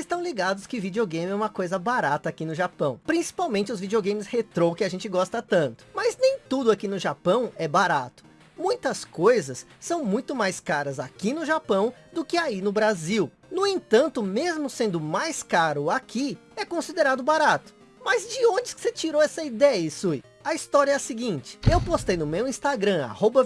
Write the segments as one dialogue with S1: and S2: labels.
S1: Vocês estão ligados que videogame é uma coisa barata aqui no Japão. Principalmente os videogames retrô que a gente gosta tanto. Mas nem tudo aqui no Japão é barato. Muitas coisas são muito mais caras aqui no Japão do que aí no Brasil. No entanto, mesmo sendo mais caro aqui, é considerado barato. Mas de onde que você tirou essa ideia, Isui? A história é a seguinte, eu postei no meu Instagram, arroba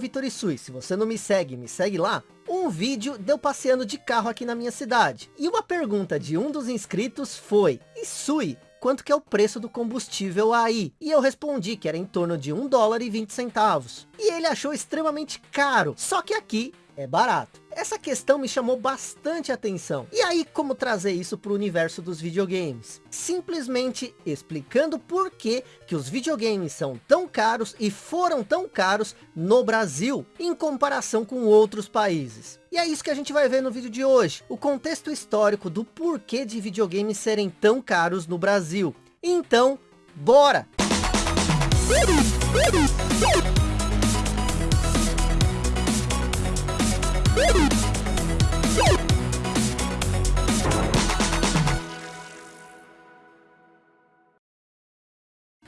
S1: se você não me segue, me segue lá, um vídeo deu passeando de carro aqui na minha cidade. E uma pergunta de um dos inscritos foi, Isui, quanto que é o preço do combustível aí? E eu respondi que era em torno de 1 dólar e 20 centavos. E ele achou extremamente caro, só que aqui é barato. Essa questão me chamou bastante atenção. E aí, como trazer isso para o universo dos videogames? Simplesmente explicando por que, que os videogames são tão caros e foram tão caros no Brasil, em comparação com outros países. E é isso que a gente vai ver no vídeo de hoje. O contexto histórico do porquê de videogames serem tão caros no Brasil. Então, bora!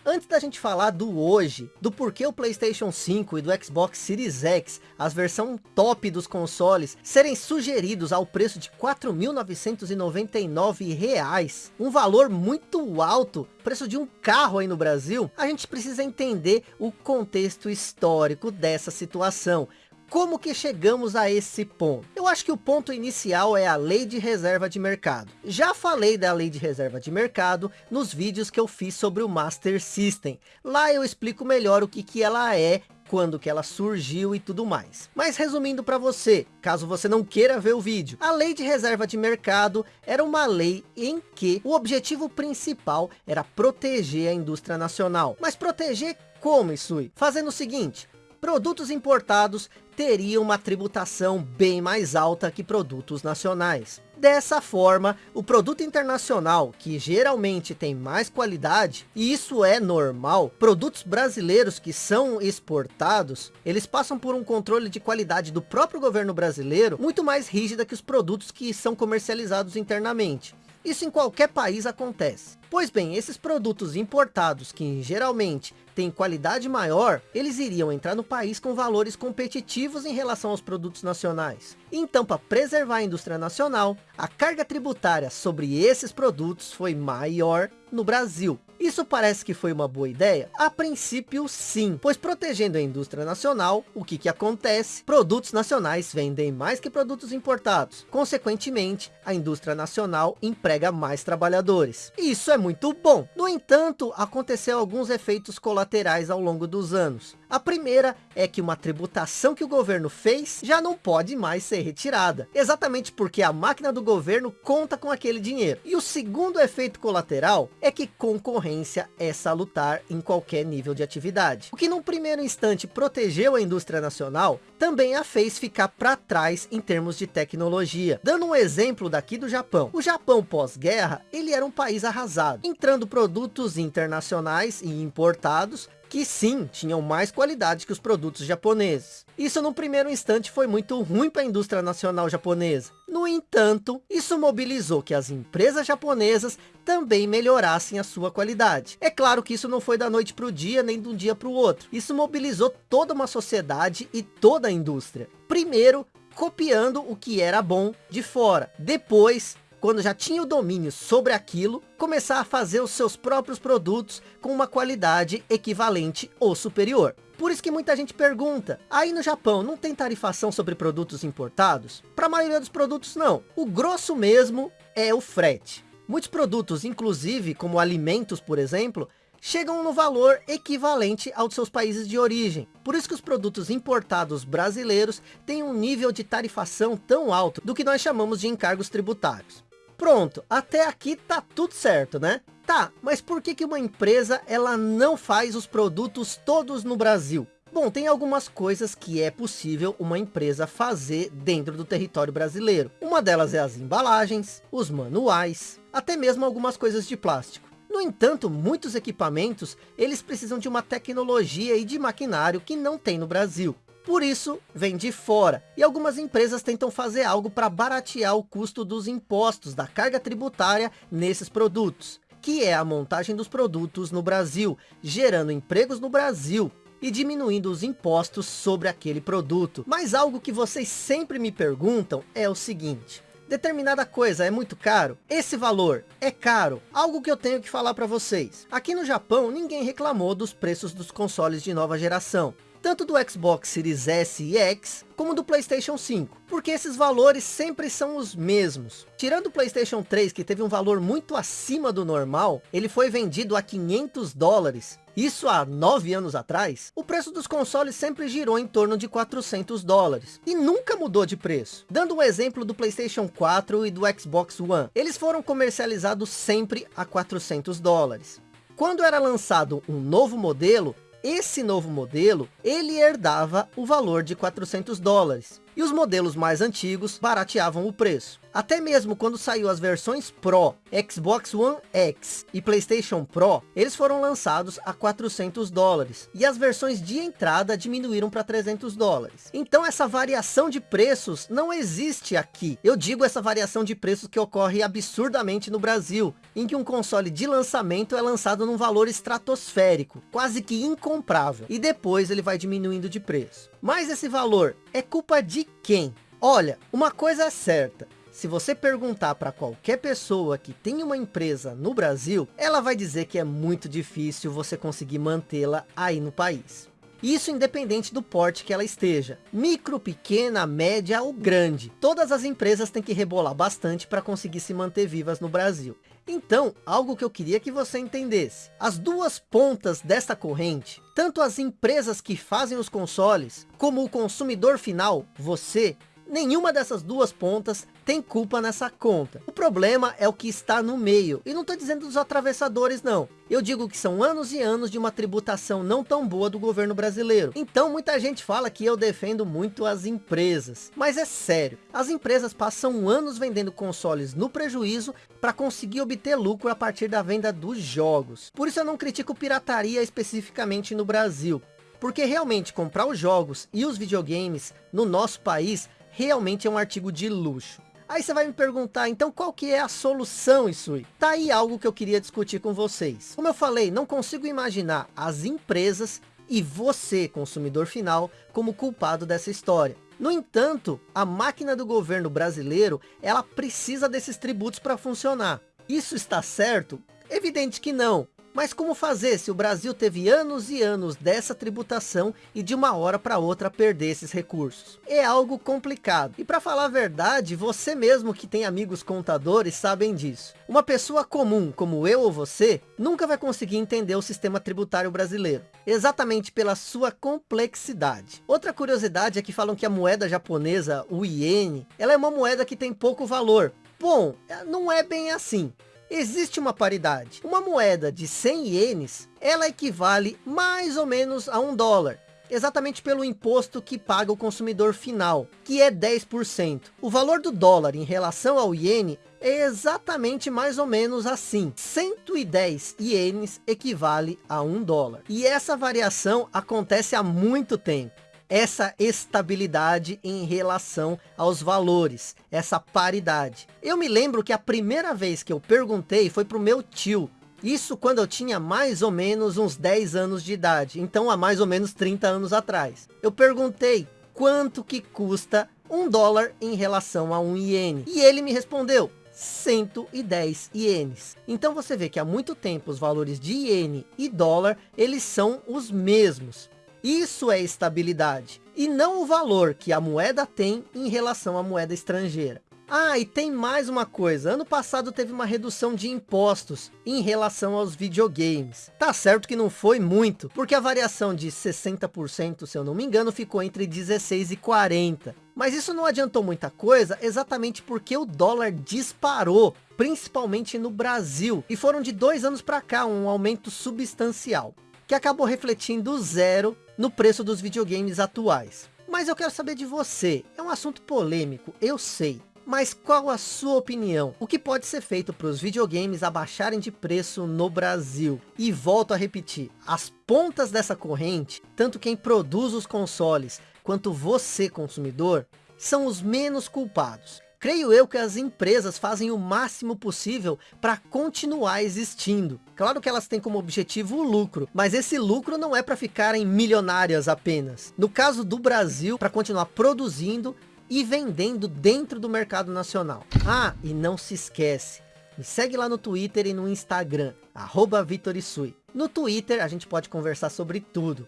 S1: Antes da gente falar do hoje, do porquê o Playstation 5 e do Xbox Series X, as versões top dos consoles, serem sugeridos ao preço de R$ 4.999, um valor muito alto, preço de um carro aí no Brasil, a gente precisa entender o contexto histórico dessa situação. Como que chegamos a esse ponto? Eu acho que o ponto inicial é a lei de reserva de mercado. Já falei da lei de reserva de mercado nos vídeos que eu fiz sobre o Master System. Lá eu explico melhor o que, que ela é quando que ela surgiu e tudo mais. Mas resumindo para você, caso você não queira ver o vídeo, a lei de reserva de mercado era uma lei em que o objetivo principal era proteger a indústria nacional. Mas proteger como, Isui? Fazendo o seguinte, produtos importados teriam uma tributação bem mais alta que produtos nacionais. Dessa forma, o produto internacional, que geralmente tem mais qualidade, e isso é normal, produtos brasileiros que são exportados, eles passam por um controle de qualidade do próprio governo brasileiro, muito mais rígida que os produtos que são comercializados internamente. Isso em qualquer país acontece. Pois bem, esses produtos importados, que geralmente têm qualidade maior, eles iriam entrar no país com valores competitivos em relação aos produtos nacionais. Então, para preservar a indústria nacional, a carga tributária sobre esses produtos foi maior no Brasil. Isso parece que foi uma boa ideia? A princípio sim, pois protegendo a indústria nacional, o que que acontece? Produtos nacionais vendem mais que produtos importados. Consequentemente, a indústria nacional emprega mais trabalhadores. Isso é muito bom. No entanto, aconteceu alguns efeitos colaterais ao longo dos anos. A primeira é que uma tributação que o governo fez já não pode mais ser retirada. Exatamente porque a máquina do governo conta com aquele dinheiro. E o segundo efeito colateral é que concorrência é salutar em qualquer nível de atividade. O que num primeiro instante protegeu a indústria nacional, também a fez ficar para trás em termos de tecnologia. Dando um exemplo daqui do Japão. O Japão pós-guerra, ele era um país arrasado, entrando produtos internacionais e importados que sim, tinham mais qualidade que os produtos japoneses. Isso no primeiro instante foi muito ruim para a indústria nacional japonesa. No entanto, isso mobilizou que as empresas japonesas também melhorassem a sua qualidade. É claro que isso não foi da noite para o dia, nem de um dia para o outro. Isso mobilizou toda uma sociedade e toda a indústria. Primeiro, copiando o que era bom de fora. Depois, quando já tinha o domínio sobre aquilo, começar a fazer os seus próprios produtos com uma qualidade equivalente ou superior. Por isso que muita gente pergunta, aí no Japão não tem tarifação sobre produtos importados? Para a maioria dos produtos não. O grosso mesmo é o frete. Muitos produtos, inclusive como alimentos, por exemplo, chegam no valor equivalente aos seus países de origem. Por isso que os produtos importados brasileiros têm um nível de tarifação tão alto do que nós chamamos de encargos tributários. Pronto, até aqui tá tudo certo, né? Tá, mas por que, que uma empresa ela não faz os produtos todos no Brasil? Bom, tem algumas coisas que é possível uma empresa fazer dentro do território brasileiro. Uma delas é as embalagens, os manuais, até mesmo algumas coisas de plástico. No entanto, muitos equipamentos, eles precisam de uma tecnologia e de maquinário que não tem no Brasil. Por isso, vem de fora. E algumas empresas tentam fazer algo para baratear o custo dos impostos da carga tributária nesses produtos. Que é a montagem dos produtos no Brasil, gerando empregos no Brasil e diminuindo os impostos sobre aquele produto. Mas algo que vocês sempre me perguntam é o seguinte. Determinada coisa é muito caro? Esse valor é caro? Algo que eu tenho que falar para vocês. Aqui no Japão, ninguém reclamou dos preços dos consoles de nova geração tanto do Xbox Series S e X, como do Playstation 5, porque esses valores sempre são os mesmos. Tirando o Playstation 3, que teve um valor muito acima do normal, ele foi vendido a 500 dólares, isso há 9 anos atrás, o preço dos consoles sempre girou em torno de 400 dólares. E nunca mudou de preço. Dando um exemplo do Playstation 4 e do Xbox One. Eles foram comercializados sempre a 400 dólares. Quando era lançado um novo modelo, esse novo modelo, ele herdava o valor de 400 dólares. E os modelos mais antigos barateavam o preço. Até mesmo quando saiu as versões Pro, Xbox One X e Playstation Pro, eles foram lançados a 400 dólares. E as versões de entrada diminuíram para 300 dólares. Então essa variação de preços não existe aqui. Eu digo essa variação de preços que ocorre absurdamente no Brasil, em que um console de lançamento é lançado num valor estratosférico, quase que incomprável. E depois ele vai diminuindo de preço. Mas esse valor é culpa de quem? Olha, uma coisa é certa, se você perguntar para qualquer pessoa que tem uma empresa no Brasil, ela vai dizer que é muito difícil você conseguir mantê-la aí no país. Isso independente do porte que ela esteja. Micro, pequena, média ou grande. Todas as empresas têm que rebolar bastante para conseguir se manter vivas no Brasil. Então, algo que eu queria que você entendesse. As duas pontas desta corrente, tanto as empresas que fazem os consoles, como o consumidor final, você, Nenhuma dessas duas pontas tem culpa nessa conta. O problema é o que está no meio. E não estou dizendo dos atravessadores não. Eu digo que são anos e anos de uma tributação não tão boa do governo brasileiro. Então muita gente fala que eu defendo muito as empresas. Mas é sério. As empresas passam anos vendendo consoles no prejuízo para conseguir obter lucro a partir da venda dos jogos. Por isso eu não critico pirataria especificamente no Brasil. Porque realmente comprar os jogos e os videogames no nosso país realmente é um artigo de luxo. Aí você vai me perguntar, então qual que é a solução, Isui? Tá aí algo que eu queria discutir com vocês. Como eu falei, não consigo imaginar as empresas e você, consumidor final, como culpado dessa história. No entanto, a máquina do governo brasileiro, ela precisa desses tributos para funcionar. Isso está certo? Evidente que não. Mas como fazer se o Brasil teve anos e anos dessa tributação e de uma hora para outra perder esses recursos? É algo complicado. E para falar a verdade, você mesmo que tem amigos contadores sabem disso. Uma pessoa comum, como eu ou você, nunca vai conseguir entender o sistema tributário brasileiro. Exatamente pela sua complexidade. Outra curiosidade é que falam que a moeda japonesa, o iene, ela é uma moeda que tem pouco valor. Bom, não é bem assim existe uma paridade. Uma moeda de 100 ienes, ela equivale mais ou menos a um dólar. Exatamente pelo imposto que paga o consumidor final, que é 10%. O valor do dólar em relação ao iene é exatamente mais ou menos assim. 110 ienes equivale a um dólar. E essa variação acontece há muito tempo essa estabilidade em relação aos valores, essa paridade. Eu me lembro que a primeira vez que eu perguntei foi para o meu tio, isso quando eu tinha mais ou menos uns 10 anos de idade, então há mais ou menos 30 anos atrás. Eu perguntei quanto que custa um dólar em relação a um iene. E ele me respondeu, 110 ienes. Então você vê que há muito tempo os valores de iene e dólar, eles são os mesmos. Isso é estabilidade. E não o valor que a moeda tem em relação à moeda estrangeira. Ah, e tem mais uma coisa. Ano passado teve uma redução de impostos em relação aos videogames. Tá certo que não foi muito, porque a variação de 60%, se eu não me engano, ficou entre 16 e 40. Mas isso não adiantou muita coisa, exatamente porque o dólar disparou, principalmente no Brasil. E foram de dois anos para cá, um aumento substancial que acabou refletindo zero no preço dos videogames atuais. Mas eu quero saber de você, é um assunto polêmico, eu sei. Mas qual a sua opinião? O que pode ser feito para os videogames abaixarem de preço no Brasil? E volto a repetir, as pontas dessa corrente, tanto quem produz os consoles, quanto você, consumidor, são os menos culpados. Creio eu que as empresas fazem o máximo possível para continuar existindo. Claro que elas têm como objetivo o lucro, mas esse lucro não é para ficarem milionárias apenas. No caso do Brasil, para continuar produzindo e vendendo dentro do mercado nacional. Ah, e não se esquece, me segue lá no Twitter e no Instagram, arroba Vitorisui. No Twitter a gente pode conversar sobre tudo.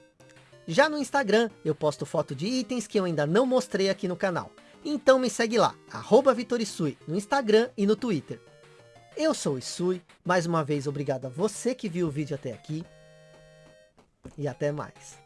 S1: Já no Instagram eu posto foto de itens que eu ainda não mostrei aqui no canal. Então me segue lá, arroba Vitorisui, no Instagram e no Twitter. Eu sou o Isui, mais uma vez obrigado a você que viu o vídeo até aqui. E até mais.